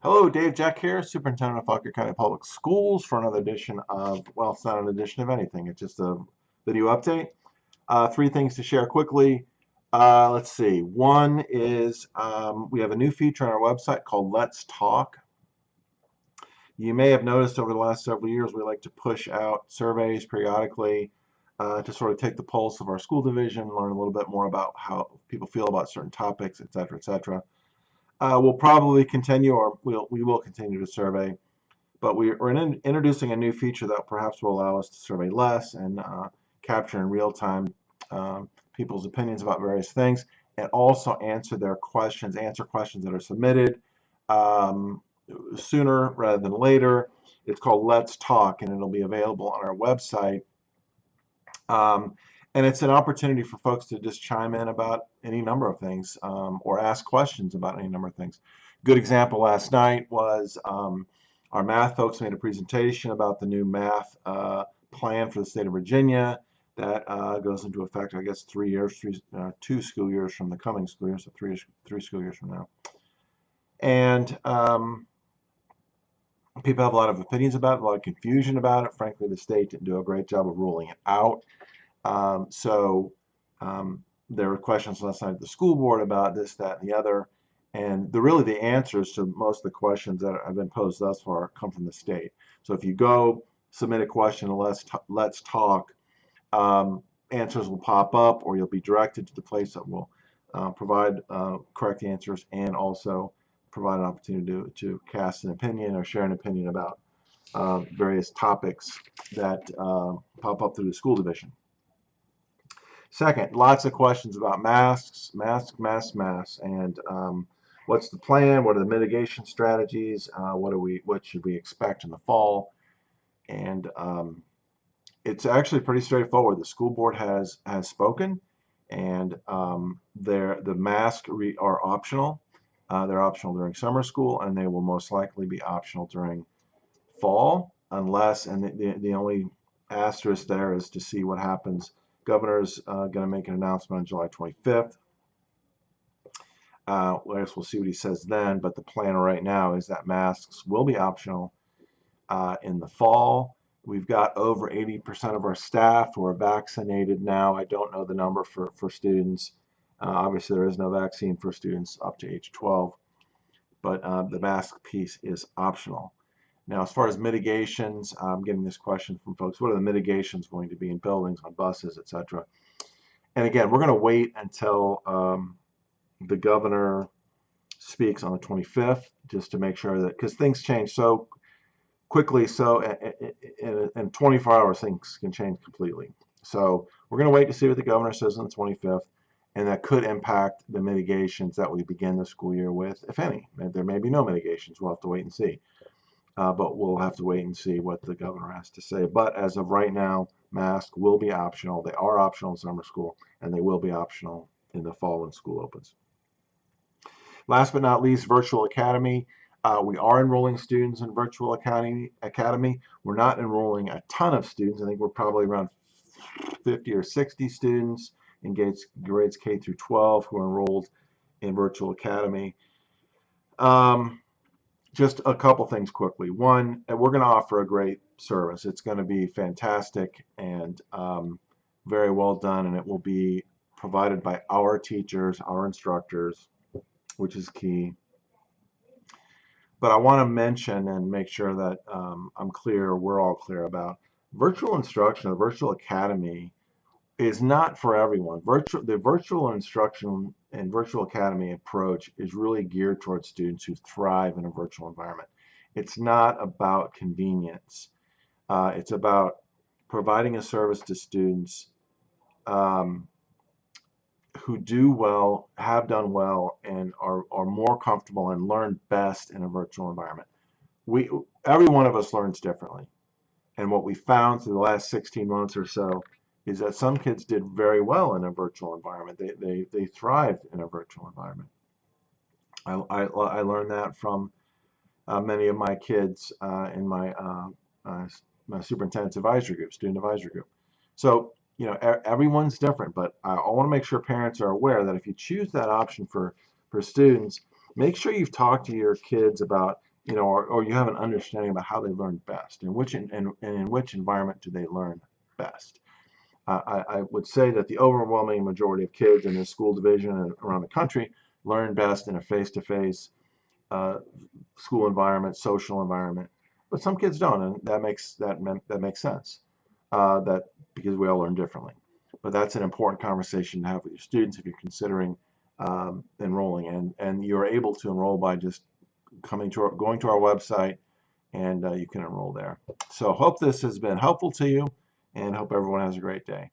Hello, Dave Jack here, Superintendent of Fauquier County Public Schools for another edition of, well, it's not an edition of anything, it's just a video update. Uh, three things to share quickly. Uh, let's see. One is um, we have a new feature on our website called Let's Talk. You may have noticed over the last several years we like to push out surveys periodically uh, to sort of take the pulse of our school division, learn a little bit more about how people feel about certain topics, et cetera, et cetera. Uh, we'll probably continue, or we'll, we will continue to survey, but we, are in, introducing a new feature that perhaps will allow us to survey less and uh, capture in real time um, people's opinions about various things, and also answer their questions, answer questions that are submitted um, sooner rather than later. It's called Let's Talk, and it'll be available on our website. Um, and it's an opportunity for folks to just chime in about any number of things um, or ask questions about any number of things. Good example last night was um, our math folks made a presentation about the new math uh, plan for the state of Virginia that uh, goes into effect, I guess, three years, three, uh, two school years from the coming school year, so three, three school years from now. And um, people have a lot of opinions about it, a lot of confusion about it. Frankly, the state didn't do a great job of ruling it out. Um, so um, there were questions last night at the school board about this, that, and the other. And the really the answers to most of the questions that have been posed thus far come from the state. So if you go submit a question let's, let's talk, um, answers will pop up or you'll be directed to the place that will uh, provide uh, correct answers and also provide an opportunity to, to cast an opinion or share an opinion about uh, various topics that uh, pop up through the school division. Second, lots of questions about masks, masks, masks, masks, and um, what's the plan? What are the mitigation strategies? Uh, what are we? What should we expect in the fall? And um, it's actually pretty straightforward. The school board has has spoken, and um, the masks are optional. Uh, they're optional during summer school, and they will most likely be optional during fall, unless and the, the, the only asterisk there is to see what happens Governor's uh, going to make an announcement on July 25th. Uh, I guess we'll see what he says then, but the plan right now is that masks will be optional uh, in the fall. We've got over 80% of our staff who are vaccinated now. I don't know the number for, for students. Uh, obviously, there is no vaccine for students up to age 12, but uh, the mask piece is optional. Now, as far as mitigations, I'm getting this question from folks. What are the mitigations going to be in buildings, on buses, etc.? And again, we're going to wait until um, the governor speaks on the 25th just to make sure that, because things change so quickly, so in, in 24 hours, things can change completely. So we're going to wait to see what the governor says on the 25th, and that could impact the mitigations that we begin the school year with, if any. There may be no mitigations. We'll have to wait and see uh, but we'll have to wait and see what the governor has to say. But as of right now, masks will be optional. They are optional in summer school, and they will be optional in the fall when school opens. Last but not least, Virtual Academy. Uh, we are enrolling students in Virtual Academy. Academy. We're not enrolling a ton of students. I think we're probably around 50 or 60 students in grades, grades K through 12 who are enrolled in Virtual Academy. Um, just a couple things quickly. One, we're going to offer a great service. It's going to be fantastic and um, very well done, and it will be provided by our teachers, our instructors, which is key. But I want to mention and make sure that um, I'm clear, we're all clear about virtual instruction, the virtual academy is not for everyone. Virtual, the virtual instruction and virtual academy approach is really geared towards students who thrive in a virtual environment. It's not about convenience. Uh, it's about providing a service to students um, who do well, have done well, and are, are more comfortable and learn best in a virtual environment. We, every one of us learns differently. And what we found through the last 16 months or so is that some kids did very well in a virtual environment. They, they, they thrived in a virtual environment. I, I, I learned that from uh, many of my kids uh, in my, uh, uh my superintendent's advisory group, student advisory group. So, you know, everyone's different, but I, I want to make sure parents are aware that if you choose that option for, for students, make sure you've talked to your kids about you know, or, or you have an understanding about how they learn best and which in, and, and in which environment do they learn best. I, I would say that the overwhelming majority of kids in this school division and around the country learn best in a face-to-face uh, school environment, social environment. But some kids don't, and that makes that that makes sense. Uh, that because we all learn differently. But that's an important conversation to have with your students if you're considering um, enrolling, and and you're able to enroll by just coming to our, going to our website, and uh, you can enroll there. So hope this has been helpful to you, and hope everyone has a great day.